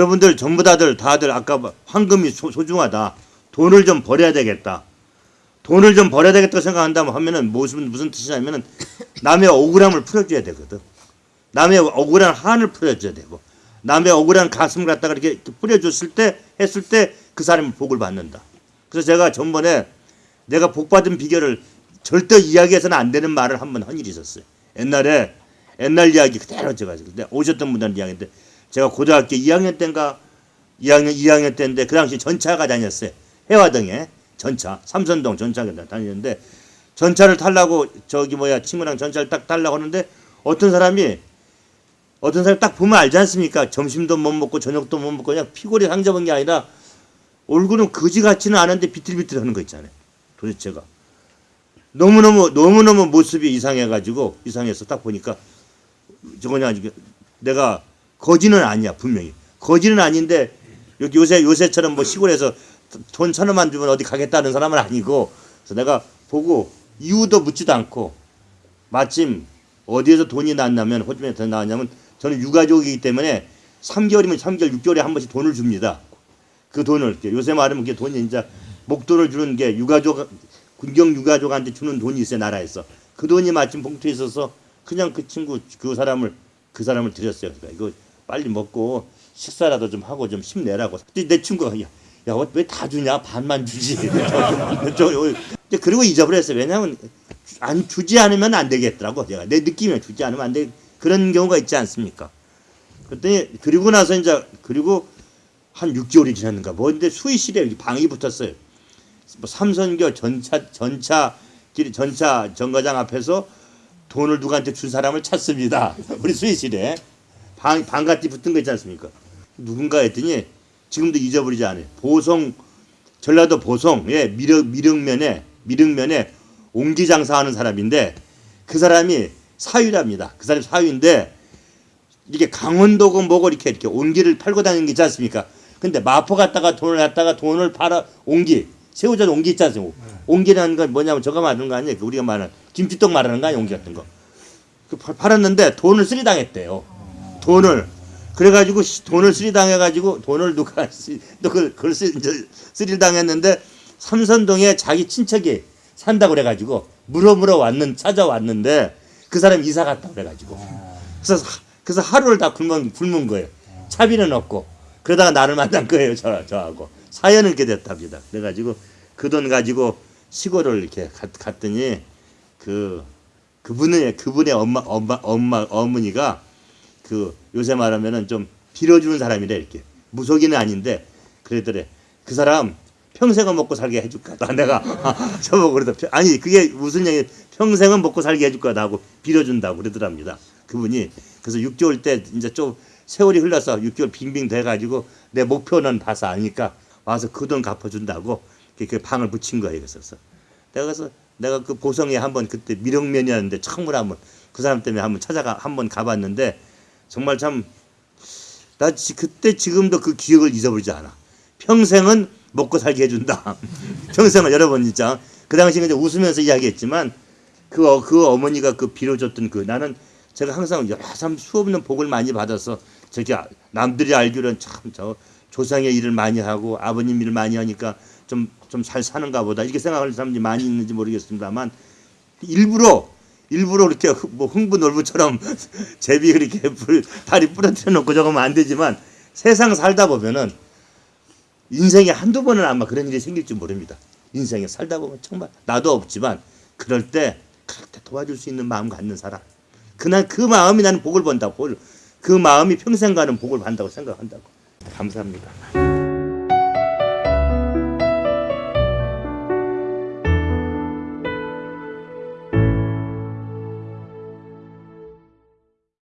여러분들 전부 다들 다들 아까 황금이 소, 소중하다. 돈을 좀 벌어야 되겠다. 돈을 좀 벌어야 되겠다 생각한다면 하면은 무슨 무슨 뜻이냐면은 남의 억울함을 풀어줘야 되거든. 남의 억울한 한을 풀어줘야 되고 남의 억울한 가슴을 갖다가 이렇게, 뿌려줬을 때 했을 때 그 사람이 복을 받는다. 그래서 제가 전번에 내가 복 받은 비결을 절대 이야기해서는 안 되는 말을 한 번 한 일이 있었어요. 옛날에 옛날 이야기 그대로 제가 근데 오셨던 분들은 이야기인데 제가 고등학교 2학년 때인가 2학년 2학년 때인데 그 당시 전차가 다녔어요. 해화동에 전차 삼선동 전차가 다니는데 전차를 타려고 저기 뭐야 친구랑 전차를 딱 타려고 하는데 어떤 사람이 어떤 사람 딱 보면 알지 않습니까? 점심도 못 먹고 저녁도 못 먹고 그냥 피골이 상접한 게 아니라 얼굴은 거지 같지는 않은데 비틀비틀 하는 거 있잖아요. 도대체가 너무너무 너무너무 모습이 이상해가지고 이상해서 딱 보니까 저거냐 내가 거지는 아니야 분명히 거지는 아닌데 요새 요새처럼 뭐 시골에서 돈 천 원만 주면 어디 가겠다는 사람은 아니고 그래서 내가 보고 이유도 묻지도 않고 마침 어디에서 돈이 났냐면 호주머니에 더 나왔냐면 저는 유가족이기 때문에 3개월이면 3개월 6개월에 한 번씩 돈을 줍니다. 그 돈을 요새 말하면 그게 돈이 이제 목돈을 주는 게 유가족 군경 유가족한테 주는 돈이 있어요 나라에서 그 돈이 마침 봉투에 있어서 그냥 그 친구 그 사람을 그 사람을 드렸어요. 그러니까 이거 빨리 먹고 식사라도 좀 하고 좀 힘내라고. 내 친구가 야, 야 왜 다 주냐 반만 주지. 저, 저, 그리고 잊어버렸어요. 왜냐하면 안 주지 않으면 안 되겠더라고 제가 내 느낌에 주지 않으면 안 돼. 그런 경우가 있지 않습니까? 그랬더니 그리고 나서 이제 그리고 한 6개월이 지났는가 뭔데 수의실에 방이 붙었어요. 뭐 삼선교 전차 전차 길 전차 정거장 앞에서 돈을 누구한테 준 사람을 찾습니다. 우리 수의실에 방 방같이 붙은 거 있지 않습니까? 누군가 했더니 지금도 잊어버리지 않아요. 보성 전라도 보성의 미륵 미륵면에 미륵면에 옹기 장사하는 사람인데 그 사람이 사위랍니다. 그 사람이 사위인데 이게 강원도고 뭐고 이렇게 이렇게 옹기를 팔고 다니는 게 있지 않습니까? 근데 마포 갔다가 돈을 갖다가 돈을 팔아 옹기 새우젓 옹기 있지 않습니까? 옹기라는 건 뭐냐면 저거 말하는 거 아니에요? 그 우리가 말하는 김칫독 말하는 거 아니에요? 옹기 같은 거. 그 팔- 팔았는데 돈을 쓰리 당했대요. 돈을 그래가지고 시- 돈을 쓰리당해가지고 돈을 누가 쓰- 또 그걸, 그걸 쓰리당했는데 삼선동에 자기 친척이 산다고 그래가지고 물어 물어 왔는 찾아왔는데 그 사람 이사 갔다 그래가지고 그래서 하- 그래서 하루를 다 굶은 굶은 거예요. 차비는 없고 그러다가 나를 만난 거예요. 저 저하고 사연은 이렇게 됐답니다. 그래가지고 그 돈 가지고 시골을 이렇게 갔, 갔더니 그 그분의 그분의 엄마 엄마 엄마 어머니가 그 요새 말하면은 좀 빌어주는 사람이래 이렇게. 무속인은 아닌데 그러더래. 그 사람 평생은 먹고 살게 해줄 거다 내가 저보고 그러더 아니 그게 무슨 얘기? 평생은 먹고 살게 해줄 거다 하고 빌어준다고 그러더랍니다. 그분이. 그래서 6개월 때 이제 좀 세월이 흘러서 6개월 빙빙 돼가지고 내 목표는 봐서 아니까 와서 그 돈 갚아준다고 이렇게 방을 붙인 거예요 그래서. 내가 그래서 내가 그 보성에 한번 그때 미령면이었는데 처음으로 한번 그 사람 때문에 한번 찾아가 한번 가봤는데 정말 참 나 그때 지금도 그 기억을 잊어버리지 않아. 평생은 먹고 살게 해준다. 평생은 여러분 진짜 그 당시에 이제 웃으면서 이야기했지만 그, 어, 그 어머니가 그 빌어줬던 그 나는 제가 항상 여러 사람 수없는 복을 많이 받아서 저기 아- 남들이 알기로는 참 저 조상의 일을 많이 하고 아버님 일을 많이 하니까 좀 좀 잘 사는가 보다 이렇게 생각하는 사람들이 많이 있는지 모르겠습니다만 일부러 일부러 그렇게 흥- 뭐 흥부놀부처럼 제비 그렇게 불, 다리 부러뜨려 놓고 저거면 안 되지만 세상 살다 보면은 인생에 한두 번은 아마 그런 일이 생길지 모릅니다. 인생에 살다 보면 정말 나도 없지만 그럴 때때 도와줄 수 있는 마음 갖는 사람 그날 그 마음이 나는 복을 본다고 그 마음이 평생 가는 복을 받는다고 생각한다고 감사합니다.